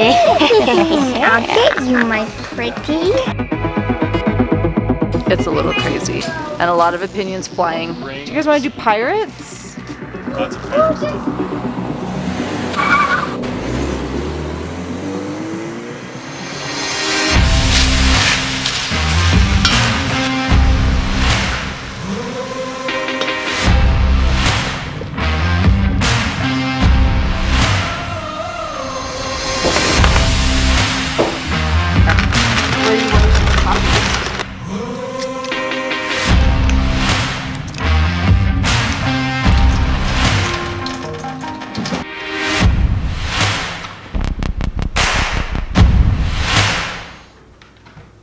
I'll get you, my pretty. It's a little crazy. And a lot of opinions flying. Do you guys want to do pirates?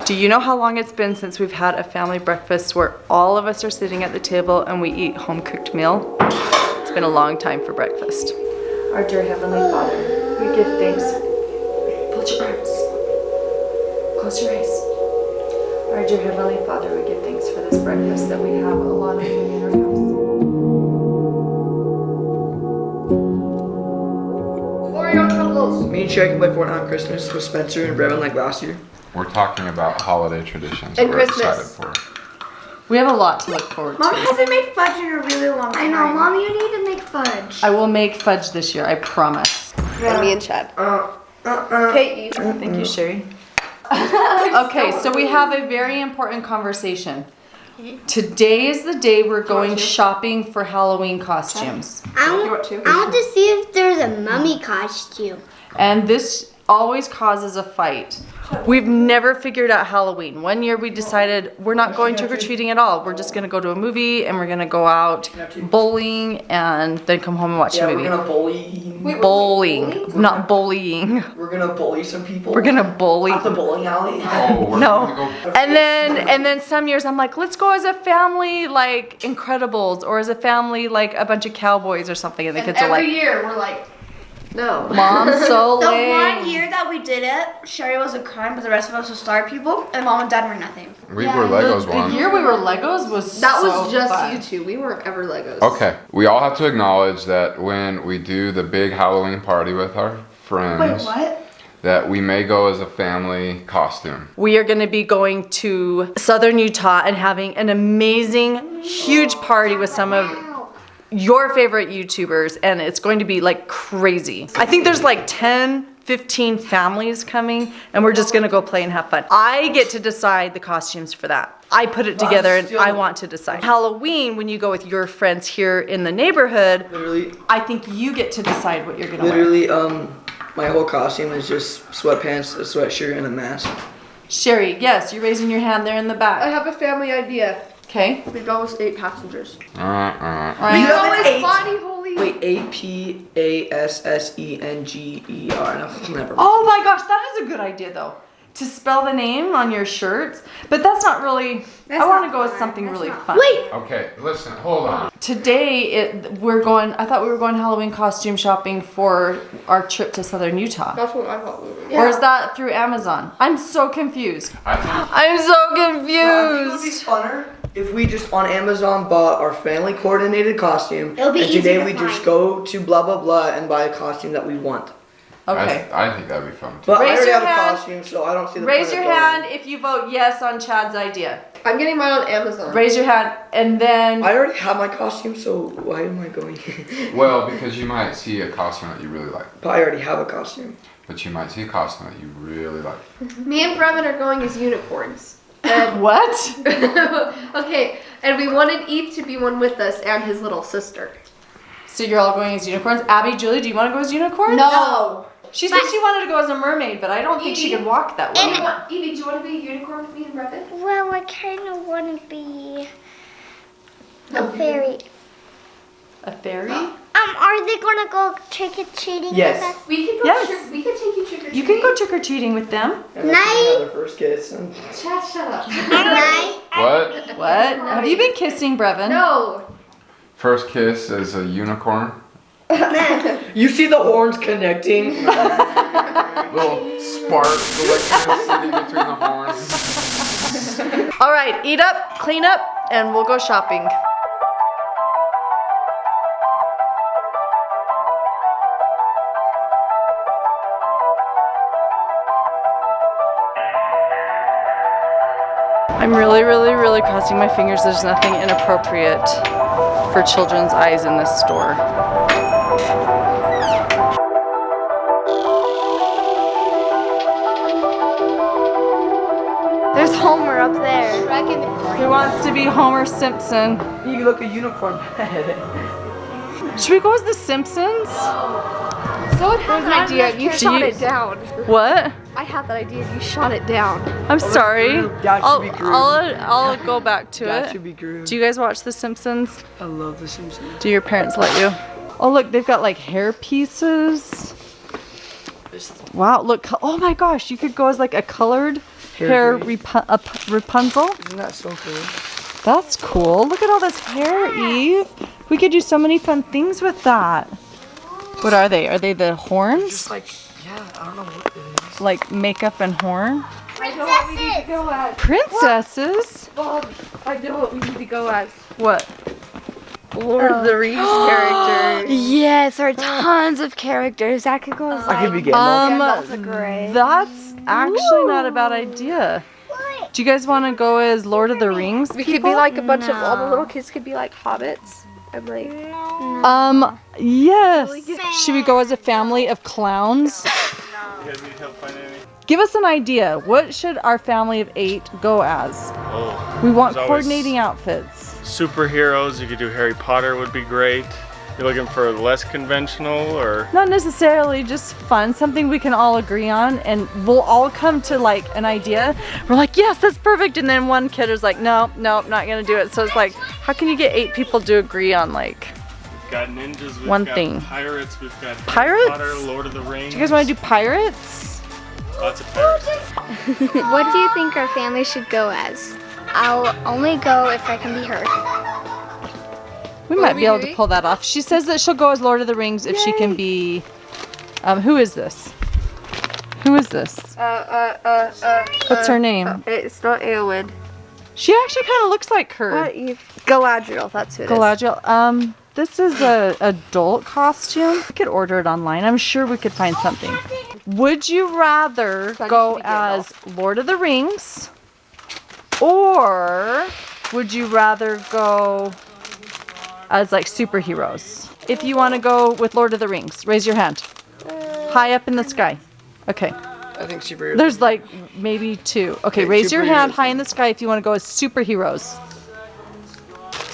Do you know how long it's been since we've had a family breakfast where all of us are sitting at the table and we eat home cooked meal? It's been a long time for breakfast. Our dear Heavenly Father, we give thanks. Put your arms. Close your eyes. Our dear Heavenly Father, we give thanks for this breakfast that we have a lot of food in our house. Me and Shari can play Fortnite on Christmas with Spencer and Brevin like last year. We're talking about holiday traditions And that we're Christmas. excited for. We have a lot to look forward Mom to. Mom hasn't made fudge in a really long time. I know, Mom, you need to make fudge. I will make fudge this year, I promise. And me and Chad. Uh, uh, uh. Okay, eat. Thank you, Shari. okay, so we have a very important conversation. Today is the day we're going shopping for Halloween costumes. I You want want. I want to see if there's a mummy costume. And this always causes a fight. We've never figured out Halloween. One year we decided we're not going trick or treating at all. We're just gonna go to a movie and we're gonna go out bowling and then come home and watch Yeah, a we're movie. gonna bully. Bowling, not bullying. We're gonna bully some people. We're gonna bully. at the bowling alley. Oh, we're No. gonna go. And then and then some years I'm like, let's go as a family like Incredibles or as a family like a bunch of cowboys or something. And the kids are every year we're like, no. Mom's so The one year that we did it, Shari was a crime, but the rest of us were star people, and mom and dad were nothing. We were Legos the, once. The year we were Legos was That so was just fun. you two. We weren't ever Legos. Okay, we all have to acknowledge that when we do the big Halloween party with our friends, Wait, what? that we may go as a family costume. We are going to be going to southern Utah and having an amazing, huge party with some of your favorite YouTubers, and it's going to be like crazy. I think there's like 10, 15 families coming, and we're just gonna go play and have fun. I get to decide the costumes for that. I put it together and I want to decide. Halloween, when you go with your friends here in the neighborhood, Literally, I think you get to decide what you're gonna wear. literally, um, my whole costume is just sweatpants, a sweatshirt, and a mask. Shari, yes, you're raising your hand there in the back. I have a family idea. Okay. We go with eight passengers. Uh uh. All right. You have an eight. Bonnie Holy. Wait, A P A S S E N G E R. No, never. Oh my gosh, that is a good idea though. To spell the name on your shirts, but that's not really. That's I want to go with something That's really not fun. Wait, Okay, listen, hold on. Today, it we're going. I thought we were going Halloween costume shopping for our trip to Southern Utah. That's what I thought we were. Or is that through Amazon? I'm so confused. I think I'm so I think it would be funner if we just on Amazon bought our family coordinated costume. It'll be and easy today to we just go to blah blah blah and buy a costume that we want. Okay. I, I think that'd be fun too. But Raise I already your have hand. a costume, so I don't see the Raise point your of going. hand if you vote yes on Chad's idea. I'm getting mine on Amazon. Raise your hand, and then I already have my costume, so why am I going? Well, because you might see a costume that you really like, but I already have a costume. but you might see a costume that you really like. Me and Brevin are going as unicorns. And what? okay, and we wanted Eve to be one with us and his little sister. So you're all going as unicorns. Abby, Julie, do you want to go as unicorns? No. She said she wanted to go as a mermaid, but I don't think she Evie? could walk that way. Evie, want- Evie, do you want to be a unicorn with me and Brevin? well, I kind of want to be a fairy. A fairy? Um, are they gonna go trick or treating Yes. with us? We could go. Yes. Trick, we could take you trick or treating. You can go trick or treating with them. And that's when we had their first kiss. And Chad, shut up. Night. What? What? Have you been kissing Brevin? no. First kiss as a unicorn? you see the horns connecting. Little spark electricity between the horns. All right, eat up, clean up, and we'll go shopping. I'm really, really, really crossing my fingers there's nothing inappropriate for children's eyes in this store. There's Homer up there. Who wants to be Homer Simpson? You look a unicorn head. Should we go as the Simpsons? Oh. So had an idea. You shot you- it down. What? I had that idea. You shot it down. I'm sorry. Groot. That should I'll, be I'll, I'll go back to That it. should be Groot. Do you guys watch The Simpsons? I love The Simpsons. Do your parents let you? Oh look, they've got like hair pieces. Wow, look. Oh my gosh, you could go as like a colored Hair hair braid. Rapu- a p- Rapunzel. Isn't that so cool? That's cool. Look at all this hair, Eve. We could do so many fun things with that. What are they? Are they the horns? Just like, yeah, I don't know what it is. Like makeup and horn? I know what we need to go as. Princesses? Bob, I know what we need to go as. What? Lord of the Rings characters. Yes, there are tons of characters. That could go as I could be getting Um, Gandalf the Grey. that's actually not a bad idea. Do you guys want to go as Lord of the Rings? We could be like a bunch of all the little kids could be like hobbits and like Um, yes. Should we go as a family of clowns? Guys need help finding any? Give us an idea. What should our family of eight go as? Oh, We want coordinating outfits. superheroes. You could do Harry Potter would be great. You're looking for less conventional or Not necessarily just fun, something we can all agree on, and we'll all come to like an idea. We're like, yes, that's perfect. And then one kid is like, no, no, I'm not gonna do it. So it's like, how can you get eight people to agree on like, got ninjas, we've One got thing. pirates, we've got Pirates? Harry Potter, Lord of the Rings. do you guys want to do pirates? Lots of pirates. What do you think our family should go as? I'll only go if I can be her. We What might are be we able to pull that off. She says that she'll go as Lord of the Rings if she can be. Um, who is this? Who is this? uh uh uh uh. What's her name? It's not Eowyn. She actually kind of looks like her. What? Galadriel. That's who it is. Galadriel. Um, this is a adult costume. We could order it online. I'm sure we could find something. Would you rather That go needs to be Gandalf. as Lord of the Rings, or would you rather go as like superheroes? If you want to go with Lord of the Rings, raise your hand. High up in the sky. Okay. I think superheroes. There's like maybe two. Okay, Okay, raise your hand high in the sky if you want to go as superheroes.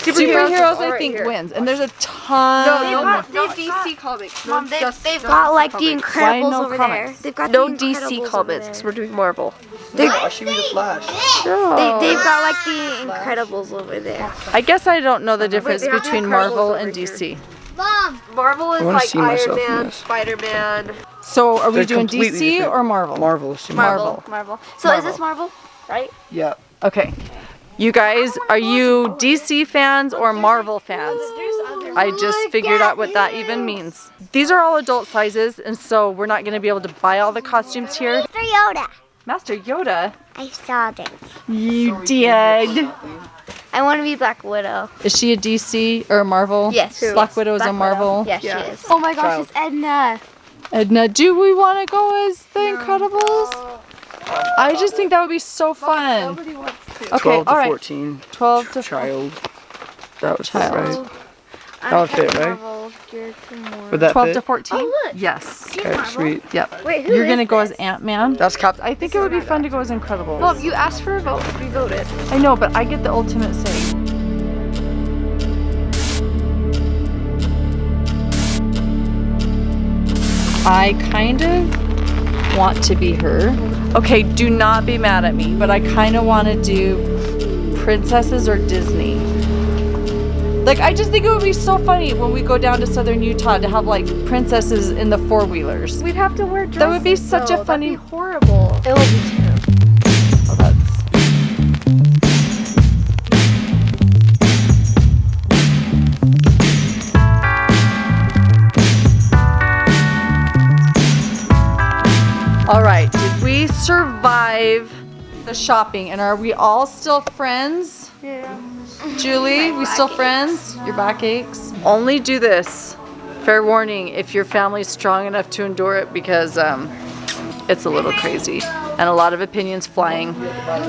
Superheroes, Superheroes, I right think here. wins, and there's a ton. No, They've got- no, they've DC comics. Mom, they've, just, they've no got DC like the comics. Why Incredibles no over comics? there. They've got No the DC comics because we're doing Marvel. Oh, she be the Flash. They, they've got like the Incredibles over there. I guess I don't know the difference they have between Incredibles Marvel over and here. DC. Mom, Marvel is like Iron Man. Spider Man. So are we They're doing DC different. or Marvel? Marvel. She Marvel. Marvel. So is this Marvel? Right? Yeah. Okay. You guys, are you DC fans or Marvel fans? I just oh figured out what that even means. These are all adult sizes, and so we're not going to be able to buy all the costumes here. Master Yoda. Master Yoda, I saw them. you did. I want to be Black Widow. Is she a DC or a Marvel? Yes. Black Widow is a Marvel. Yes, Yeah. she is. Oh my gosh, Child. it's Edna. Edna, do we want to go as the Incredibles? I just think that would be so fun. Nobody wants to. Okay, 12 to all right. 14. 12 to Child. That would Child. fit, right? That would fit, right? Marvel, you're too more. Would that 12 fit? to 14? Oh. Yes. Okay, sweet. Yep. Wait, who You're gonna go as? Ant Man. That's Cap. I think it would be fun to go as Incredibles. Mom, you asked for a vote. We voted. I know, but I get the ultimate say. I kind of want to be her. Okay, do not be mad at me, but I kind of want to do princesses or Disney. Like, I just think it would be so funny when we go down to southern Utah to have like princesses in the four wheelers. We'd have to wear dresses. That would be such a funny- horrible. It will be terrible. Survive the shopping and are we all still friends? Yeah. Julie, we still friends? Your back aches? Only do this. Fair warning if your family's strong enough to endure it because um, it's a little crazy. and a lot of opinions flying.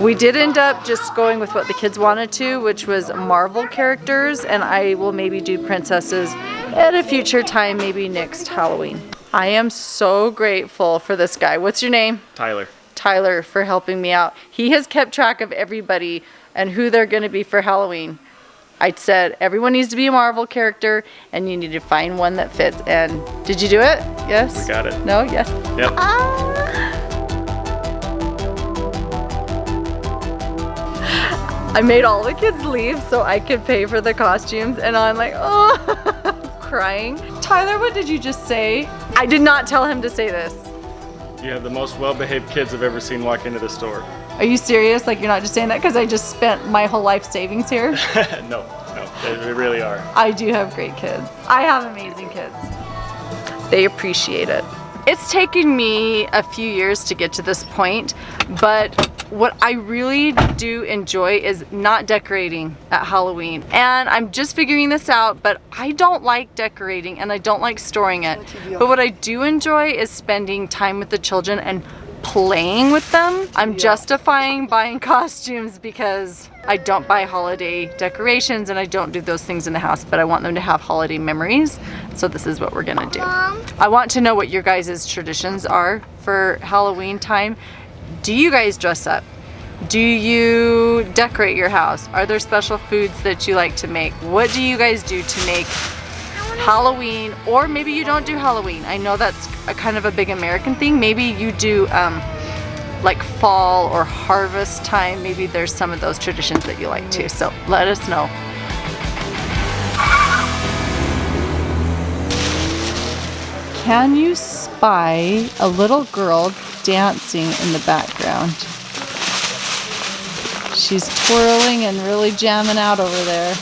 We did end up just going with what the kids wanted to, which was Marvel characters, and I will maybe do princesses at a future time, maybe next Halloween. I am so grateful for this guy. What's your name? Tyler. Tyler for helping me out. He has kept track of everybody and who they're going to be for Halloween. I said everyone needs to be a Marvel character and you need to find one that fits. And did you do it? Yes? We got it. No? Yes? Yep. Ah. I made all the kids leave so I could pay for the costumes and I'm like, oh, crying. Tyler, what did you just say? I did not tell him to say this. You have the most well-behaved kids I've ever seen walk into the store. Are you serious? Like you're not just saying that because I just spent my whole life savings here? no, no, they, they really are. I do have great kids. I have amazing kids. They appreciate it. It's taken me a few years to get to this point, but what I really do enjoy is not decorating at Halloween. And I'm just figuring this out, but I don't like decorating and I don't like storing it. But what I do enjoy is spending time with the children and playing with them. I'm justifying buying costumes because I don't buy holiday decorations and I don't do those things in the house, but I want them to have holiday memories. So this is what we're gonna do. I want to know what your guys' traditions are for Halloween time. Do you guys dress up? Do you decorate your house? Are there special foods that you like to make? What do you guys do to make Halloween, or maybe you don't do Halloween. I know that's a kind of a big American thing. Maybe you do um, like fall or harvest time. Maybe there's some of those traditions that you like too. So let us know. Can you spy a little girl dancing in the background? She's twirling and really jamming out over there.